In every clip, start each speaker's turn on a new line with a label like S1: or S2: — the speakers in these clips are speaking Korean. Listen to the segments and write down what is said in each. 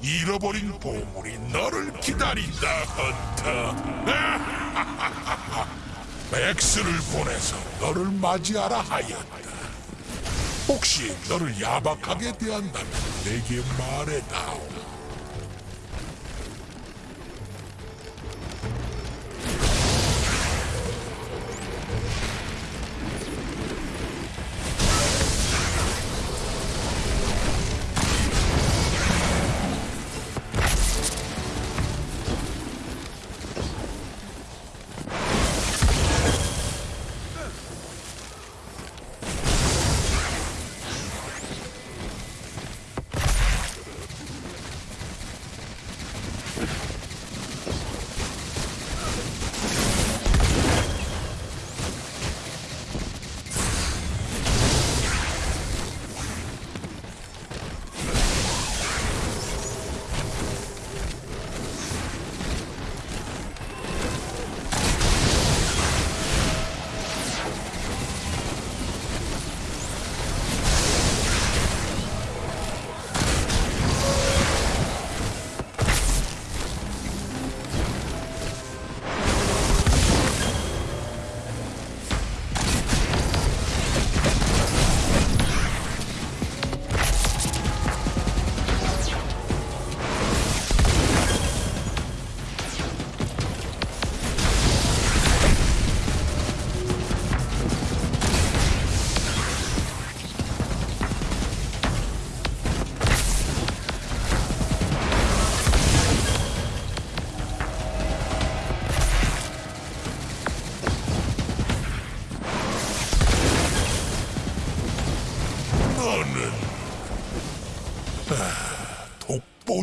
S1: 잃어버린 보물이 너를 기다린다, 헌터. 맥스를 보내서 너를 맞이하라 하였다. 혹시 너를 야박하게 대한다면 내게 말해다오.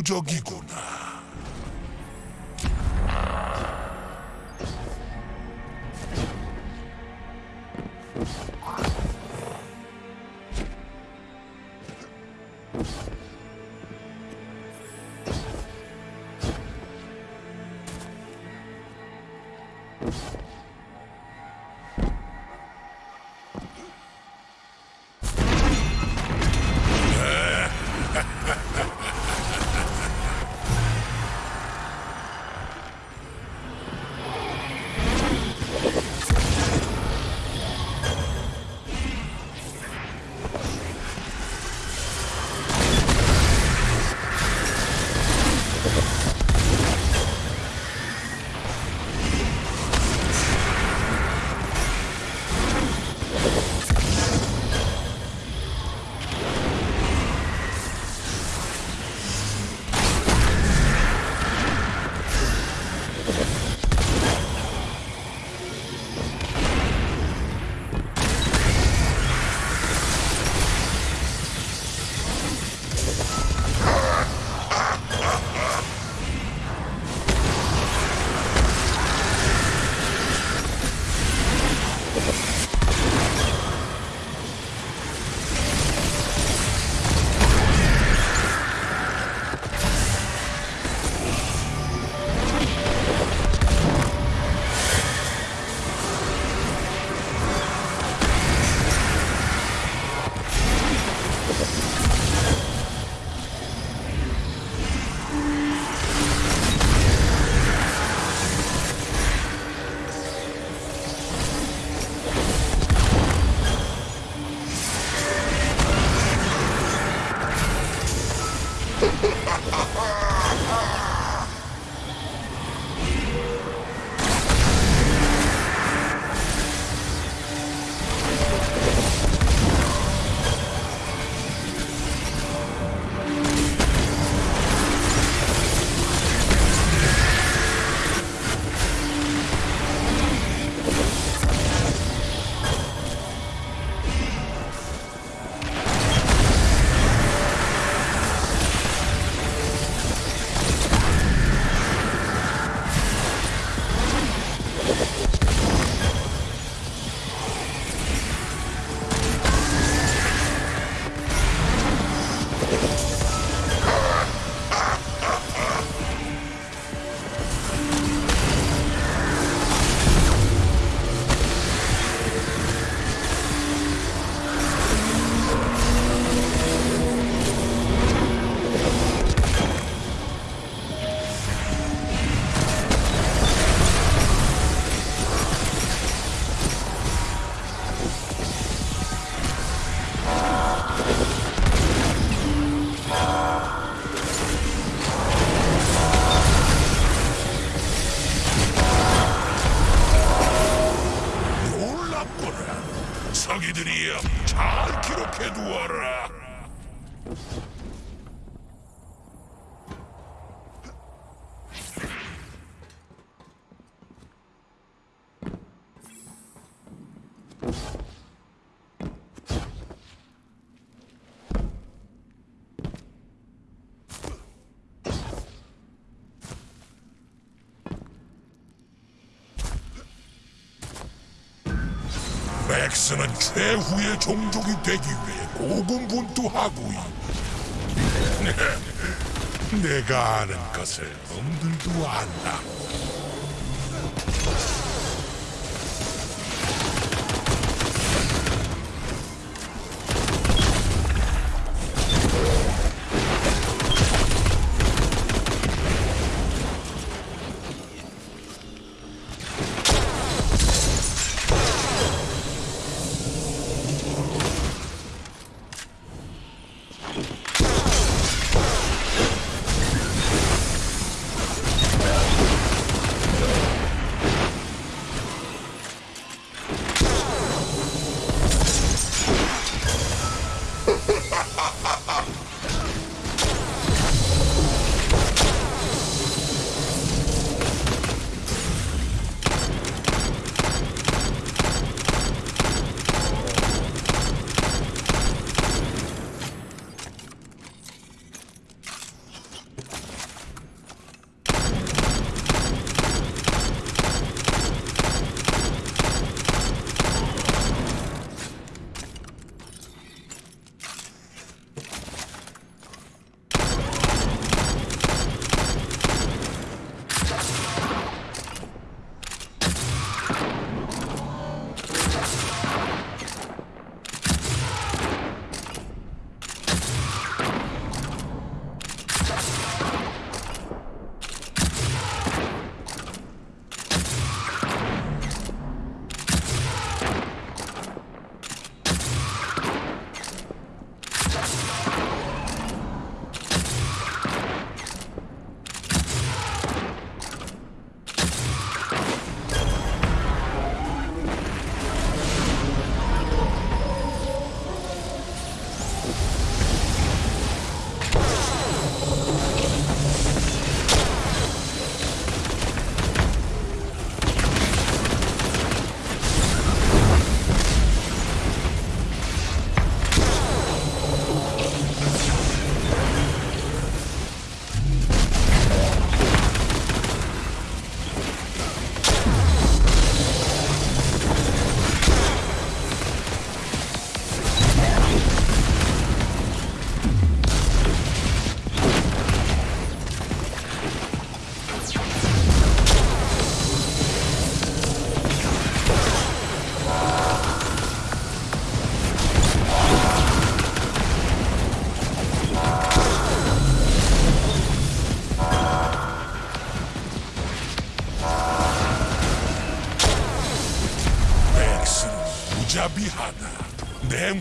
S1: 독보 맥스는 최후의 종족이 되기 위해 고군분투하고 있다. 내가 아는 것을 놈들도 안다.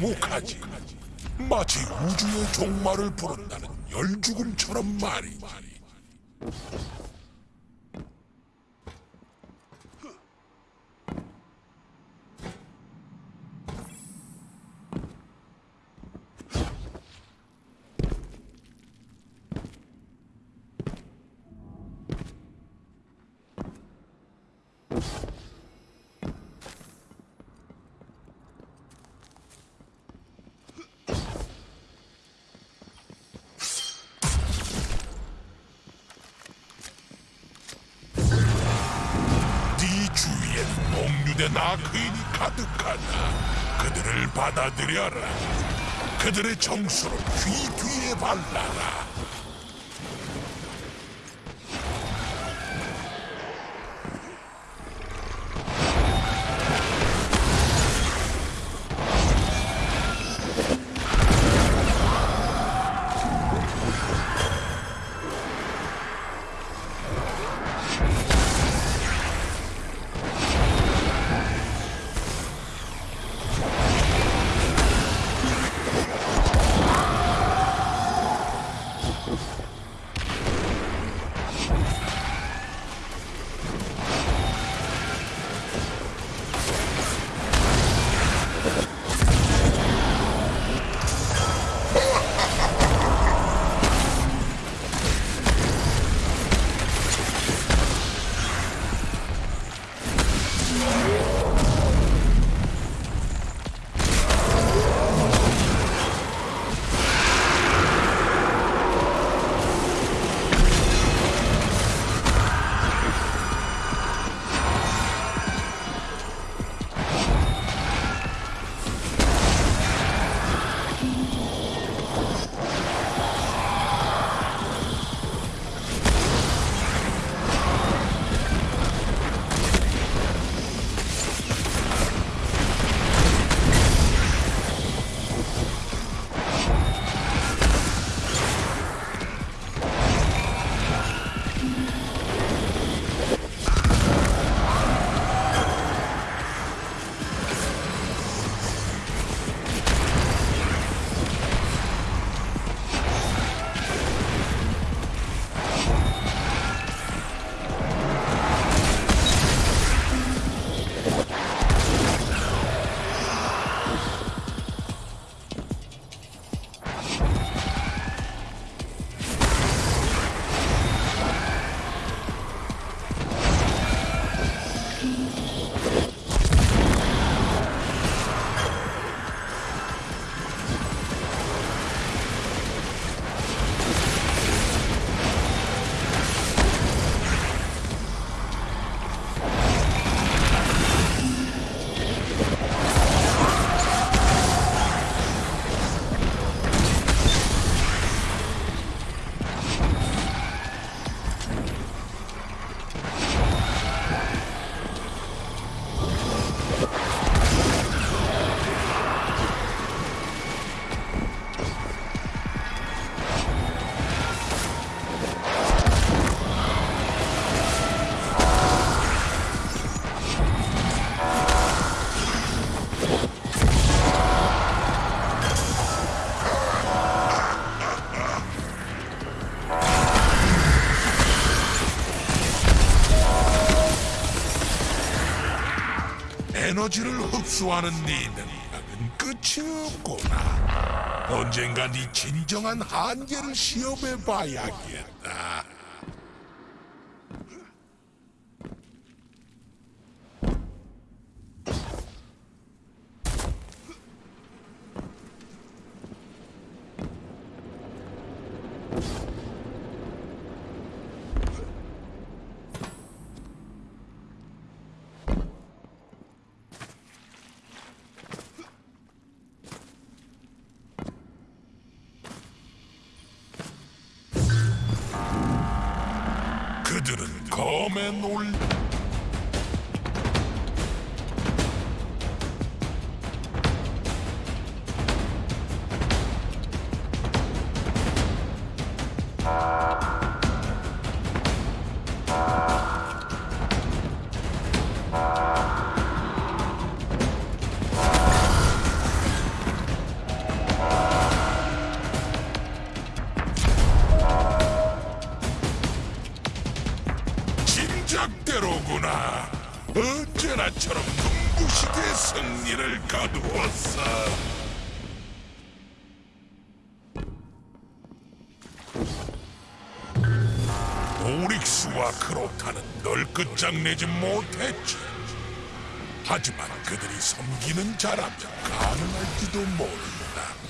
S1: 냉혹하지. 마치 우주의 종말을 부른다는 열죽음처럼 말이지. 받아들여라. 그들의 정수를 귀 뒤에 발라라. 에너지를 흡수하는 네 능력은 끝이 없구나. 언젠가 네 진정한 한계를 시험해 봐야겠다. 그들 널 끝장내지 못했지. 하지만 그들이 섬기는 자라면 가능할지도 모른다.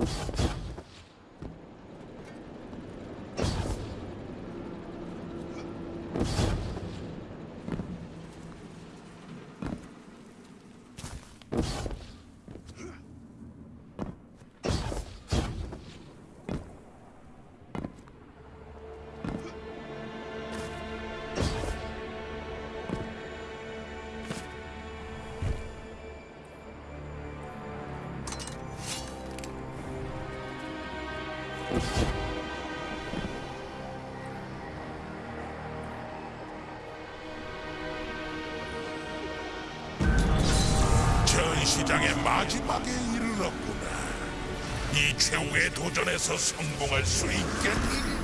S1: Oops. 전시장의 마지막에 이르렀구나. 이 최후의 도전에서 성공할 수 있겠니?